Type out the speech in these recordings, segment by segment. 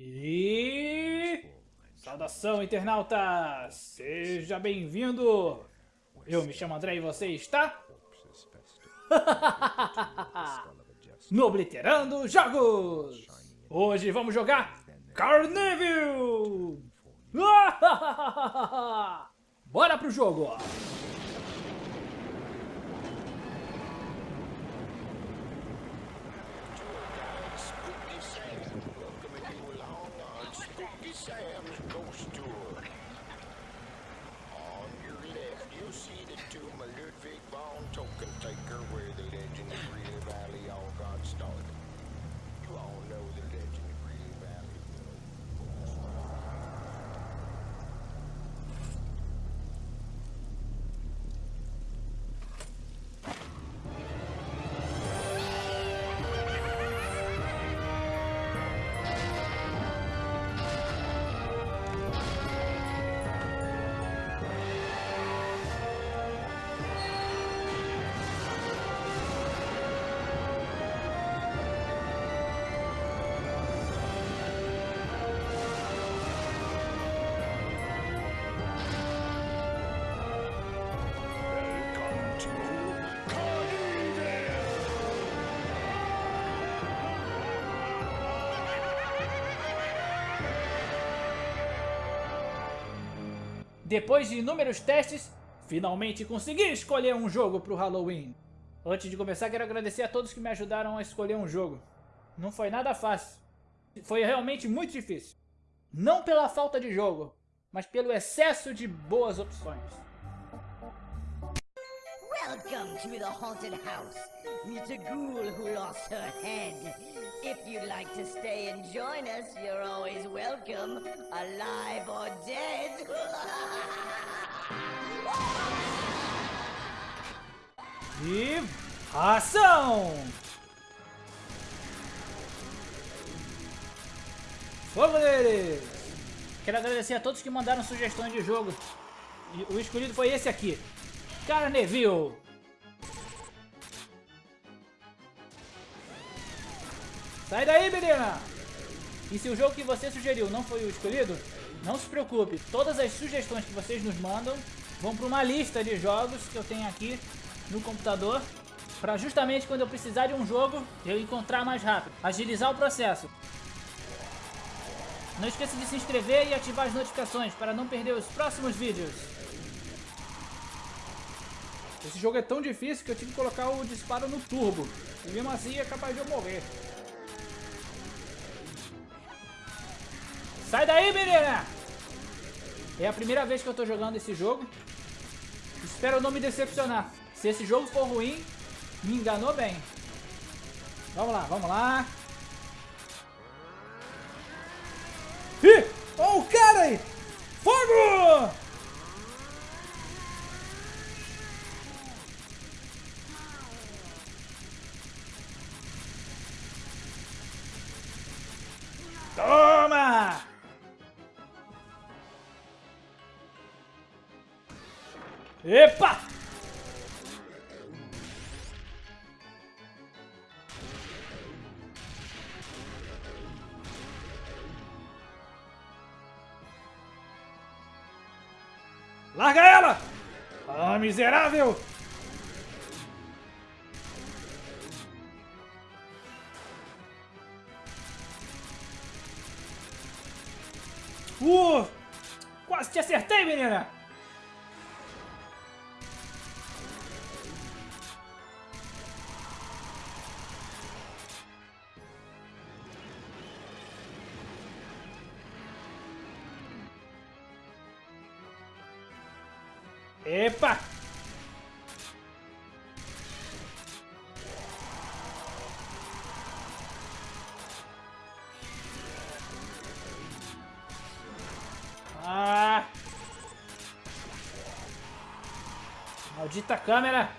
E... Saudação, internauta! Seja bem-vindo! Eu me chamo André e você está... no Obliterando Jogos! Hoje vamos jogar Carnival! Bora pro jogo! Depois de inúmeros testes, finalmente consegui escolher um jogo para o Halloween. Antes de começar, quero agradecer a todos que me ajudaram a escolher um jogo. Não foi nada fácil. Foi realmente muito difícil. Não pela falta de jogo, mas pelo excesso de boas opções. Welcome to the haunted house. Meet a ghoul who lost her head. If you'd like to stay and join us, you're always welcome, alive or dead. e ação! Fogo deles! Quero agradecer a todos que mandaram sugestões de jogo. O escolhido foi esse aqui. Carneville. Sai daí, menina! E se o jogo que você sugeriu não foi o escolhido, não se preocupe. Todas as sugestões que vocês nos mandam vão para uma lista de jogos que eu tenho aqui no computador para justamente quando eu precisar de um jogo, eu encontrar mais rápido. Agilizar o processo. Não esqueça de se inscrever e ativar as notificações para não perder os próximos vídeos. Esse jogo é tão difícil que eu tive que colocar o disparo no turbo. E mesmo assim é capaz de eu morrer. Sai daí, menina! É a primeira vez que eu tô jogando esse jogo. Espero não me decepcionar. Se esse jogo for ruim, me enganou bem. Vamos lá, vamos lá. Ih! Olha o cara aí! Fogo! Epa! Larga ela! Ah, miserável! Epa! Ah! Maldita câmera!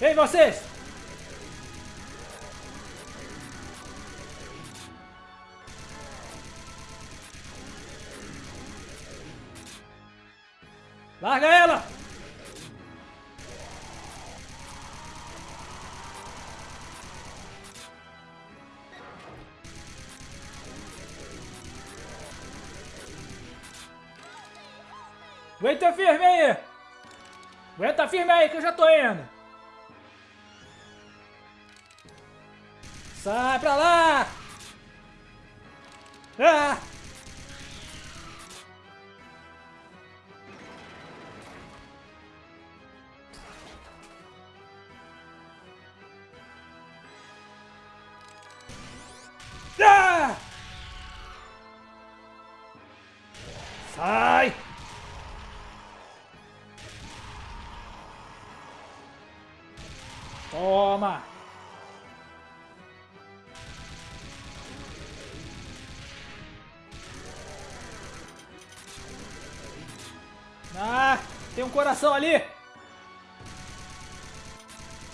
Ei, vocês! Larga ela! Sai! Toma! Ah, tem um coração ali!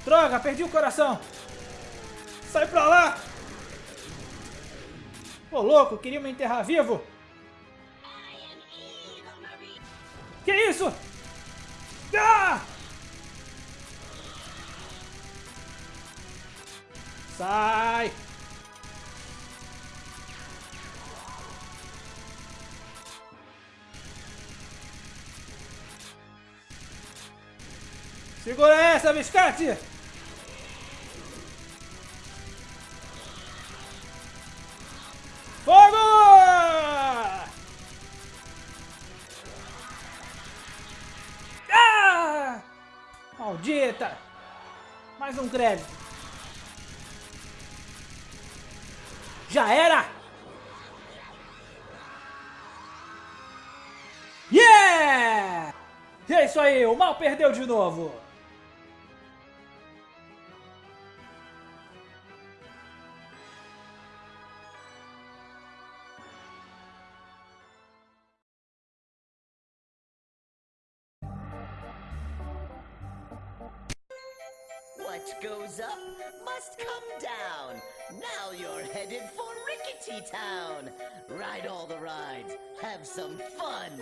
Droga, perdi o coração! Sai pra lá! Ô louco, queria me enterrar vivo? Segura essa, biscate! Fogo! Ah! Maldita! Mais um crédito. Já era! Yeah! É isso aí, o mal perdeu de novo. Town. Ride all the rides, have some fun,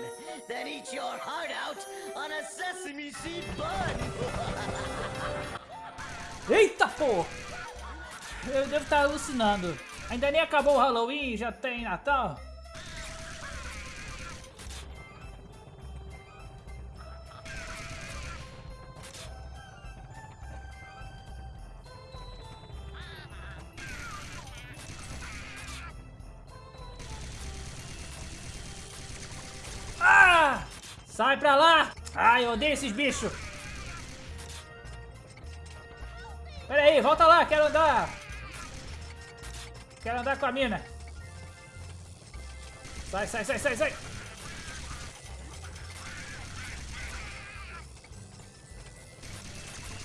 then eat your heart out on a sesame seed bun. Eita, pô! Eu devo estar alucinando. Ainda nem acabou o Halloween já tem Natal? Ai, eu odeio esses bichos! Pera aí, volta lá, quero andar! Quero andar com a mina! Sai, sai, sai, sai, sai!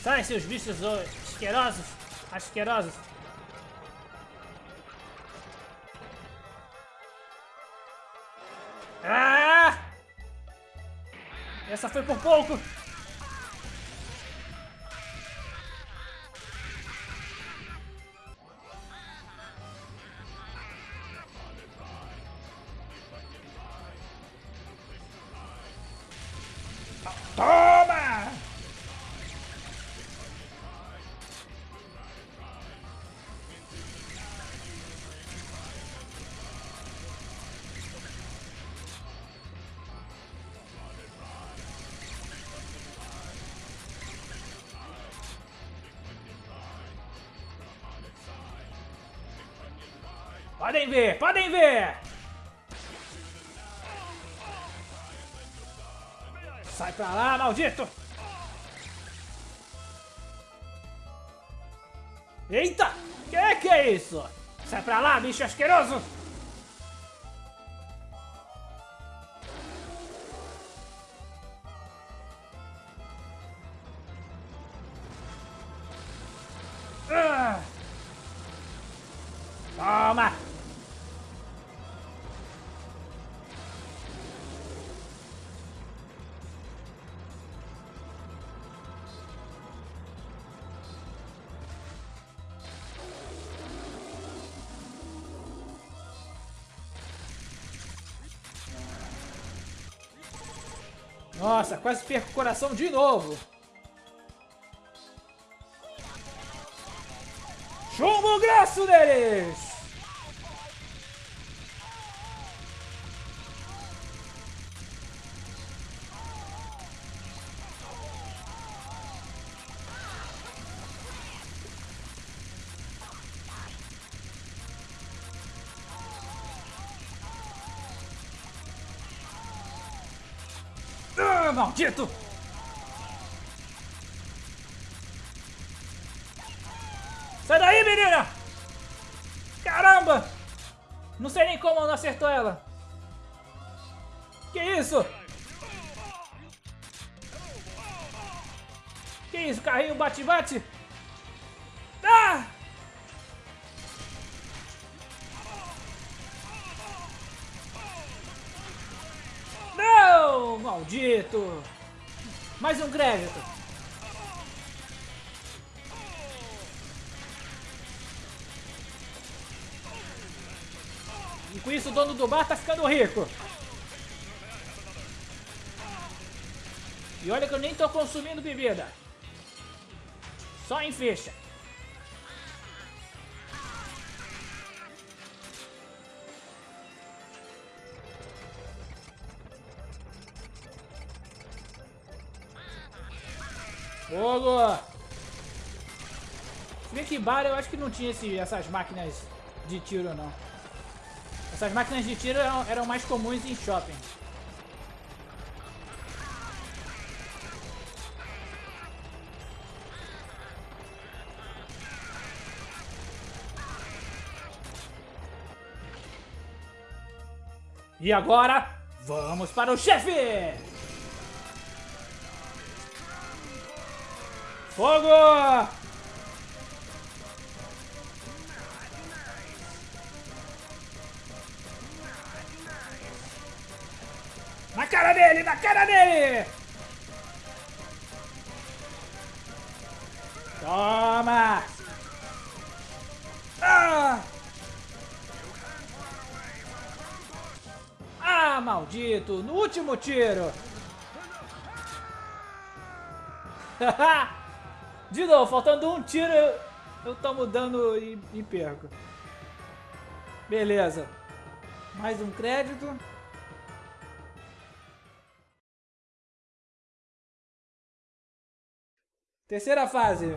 Sai, seus bichos asquerosos! Asquerosos! Essa foi por pouco! Podem ver, podem ver! Sai pra lá, maldito! Eita! Que que é isso? Sai pra lá, bicho asqueroso! Nossa, quase perco o coração de novo. Chumbo graço deles! Maldito! Maldito! Mais um crédito. E com isso o dono do bar tá ficando rico. E olha que eu nem tô consumindo bebida. Só em ficha. Fogo! Se bem que bar eu acho que não tinha esse, essas máquinas de tiro não. Essas máquinas de tiro eram, eram mais comuns em shopping. E agora, vamos para o chefe! Fogo! Na cara dele, na cara dele! Toma! Ah! Ah, maldito! No último tiro! De novo, faltando um tiro, eu, eu tomo dano e, e perco. Beleza. Mais um crédito. Terceira fase.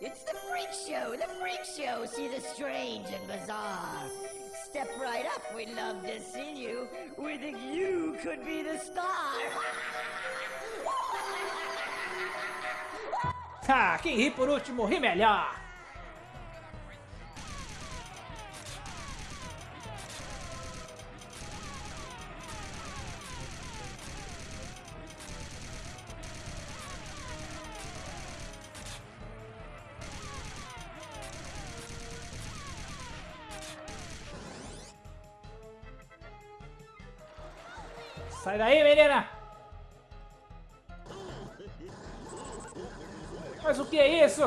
It's the freak show, the freak show. See the strange and bizarre. Step right up, we'd love to see you. We think you could be the star. Ah, quem ri por último, ri melhor. Sai daí, menina! Mas o que é isso?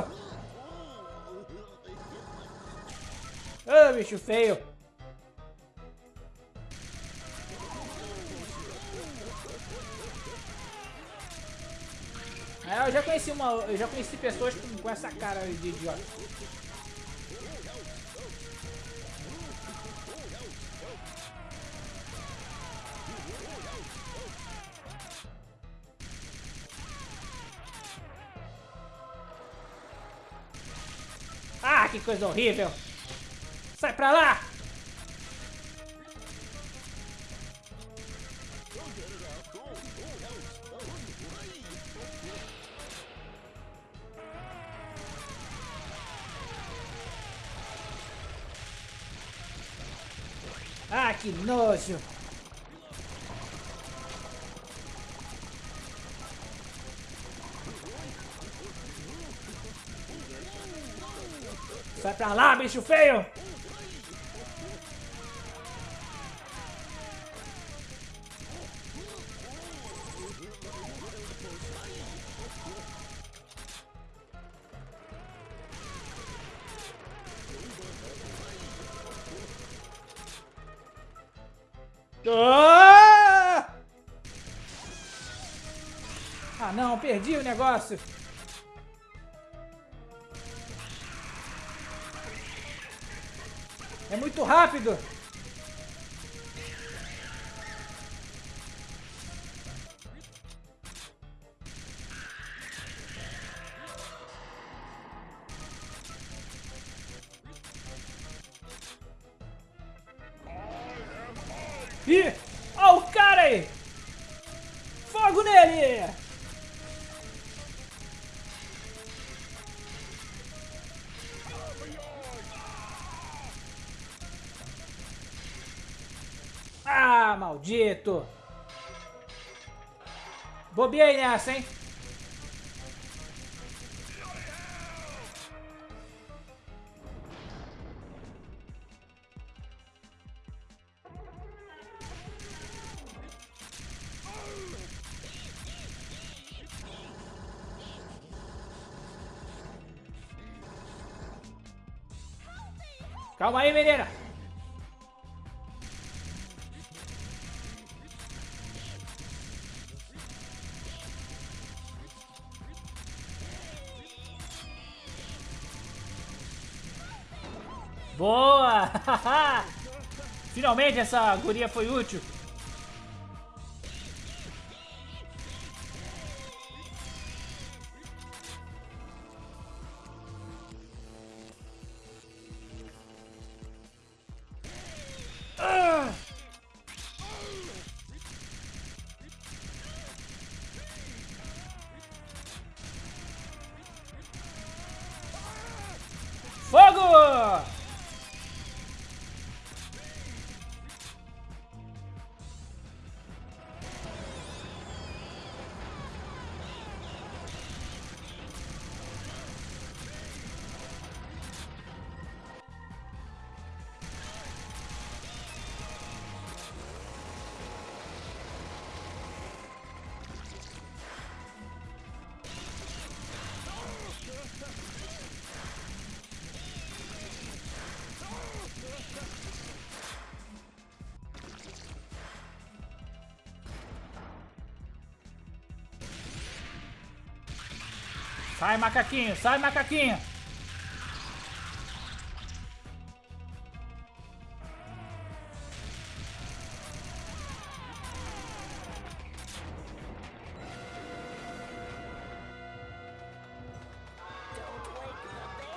Ah, bicho feio! É, eu já conheci uma, eu já conheci pessoas com, com essa cara de idiota. Coisa horrível! Sai pra lá! Ah, que nojo! Pra lá, bicho feio! Ah! não, perdi o negócio. É muito rápido. Bobiei nessa, hein? Calma aí, menina. Finalmente essa guria foi útil. Sai, macaquinho, sai, macaquinho.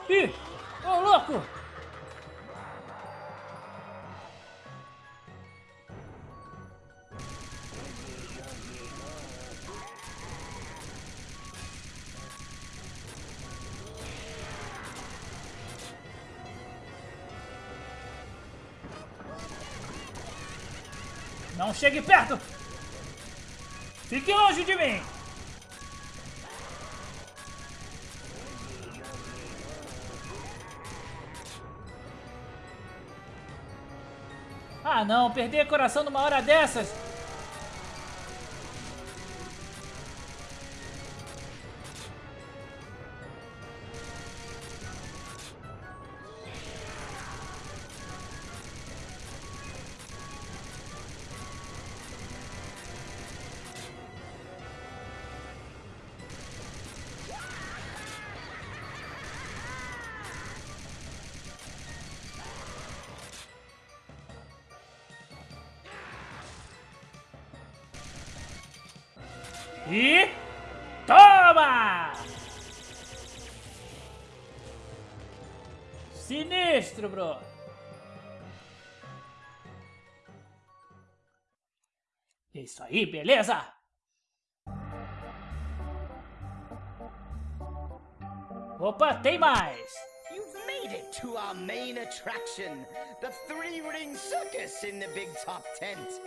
Ih, ô louco! Chegue perto! Fique longe de mim! Ah não, perder coração numa hora dessas! E... Toma! Sinistro, bro. Isso aí, beleza? Opa, tem mais! You've made it to our main attraction, the Three Ring Circus in the Big Top Tent.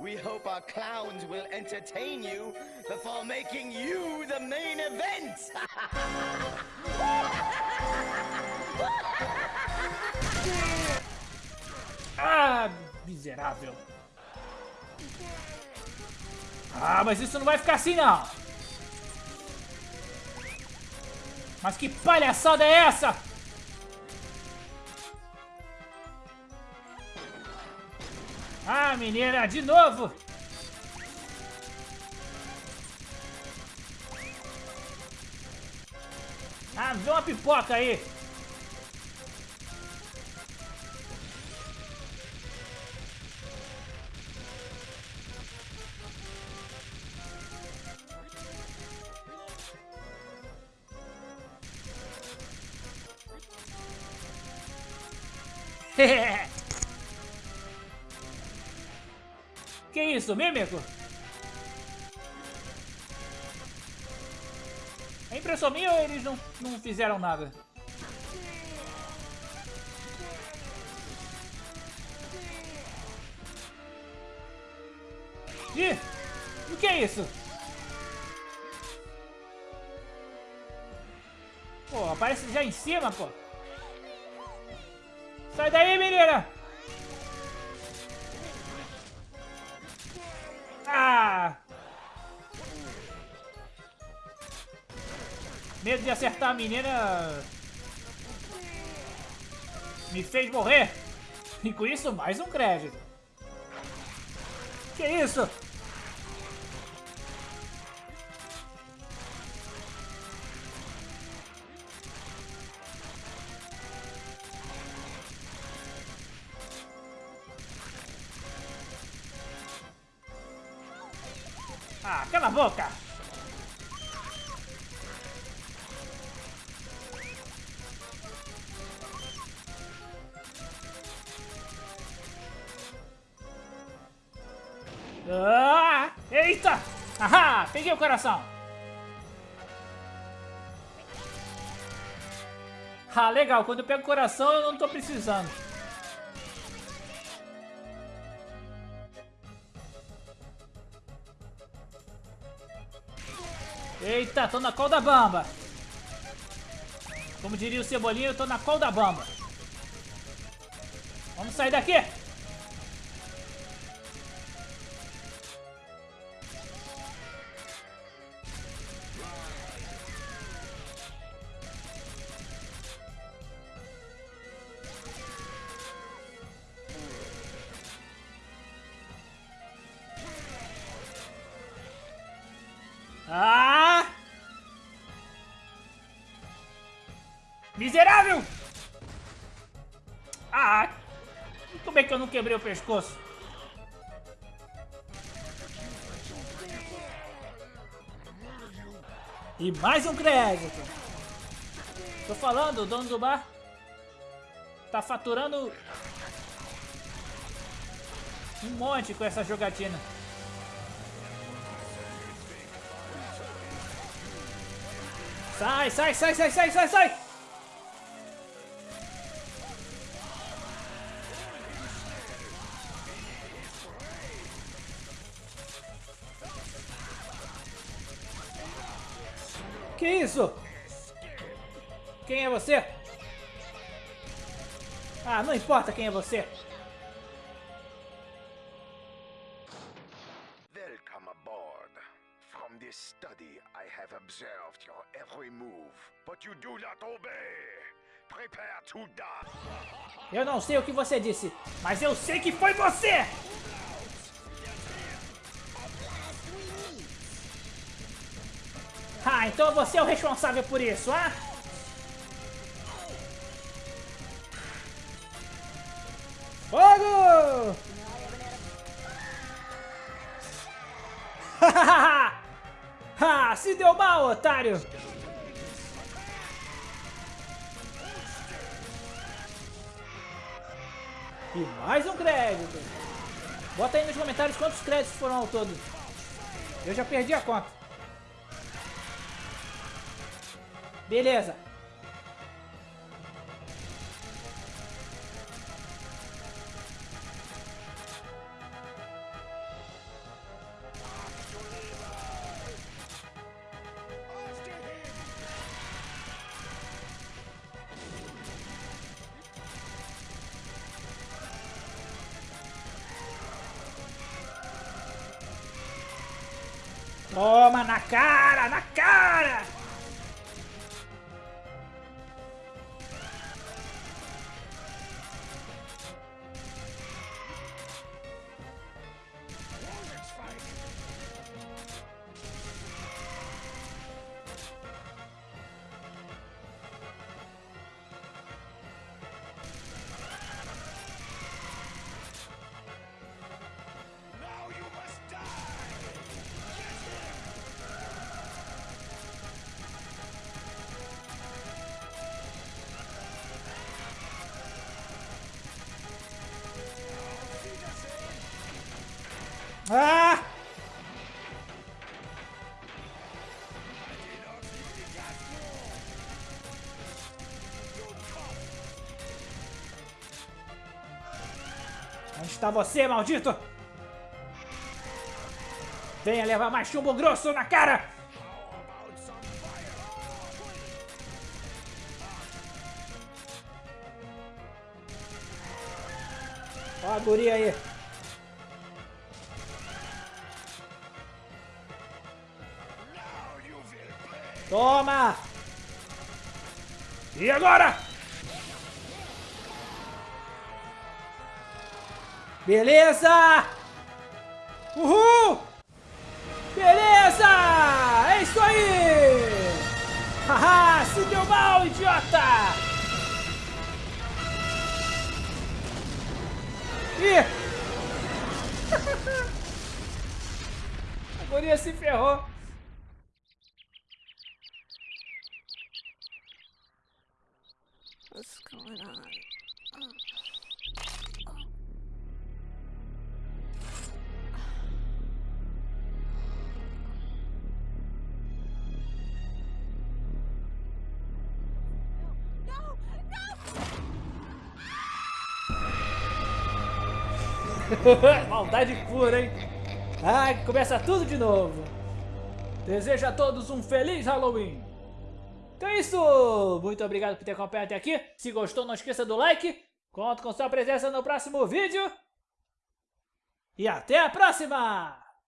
We hope our clowns will entertain you before making you the main event! ah, miserável! Ah, mas isso não vai ficar assim, não! Mas que palhaçada é essa? Menina, de novo! Ah, vê uma pipoca aí! que isso, mímico? É impressão minha ou eles não, não fizeram nada? Ih! O que é isso? Pô, aparece já em cima, pô. Sai daí, menina! Medo de acertar a menina... Me fez morrer. E com isso, mais um crédito. Que isso? Ah, cala a boca! Peguei o coração! Ah, legal. Quando eu pego o coração, eu não tô precisando. Eita, tô na col da bamba. Como diria o Cebolinha, eu tô na col da bamba. Vamos sair daqui. Pescoço? E mais um crédito! Tô falando, o dono do bar tá faturando um monte com essa jogatina. Sai, sai, sai, sai, sai, sai, sai! É você? Ah, não importa quem é você. Welcome aboard. From this study, I have observed your every move, but you do not obey. Prepare to die. Eu não sei o que você disse, mas eu sei que foi você! Ah, então você é o responsável por isso, ah? Fogo! ha, se deu mal, otário! E mais um crédito. Bota aí nos comentários quantos créditos foram ao todo. Eu já perdi a conta. Beleza. Toma na cara, na cara! Está você, maldito? Venha levar mais chumbo grosso na cara! Ó a guria aí. Toma! E agora? Beleza! Uhul! Beleza! É isso aí! Haha! Se deu mal, idiota! Ih! A se ferrou. Maldade pura, hein? Ai, começa tudo de novo. Desejo a todos um feliz Halloween. Então é isso. Muito obrigado por ter acompanhado até aqui. Se gostou, não esqueça do like. Conto com sua presença no próximo vídeo. E até a próxima!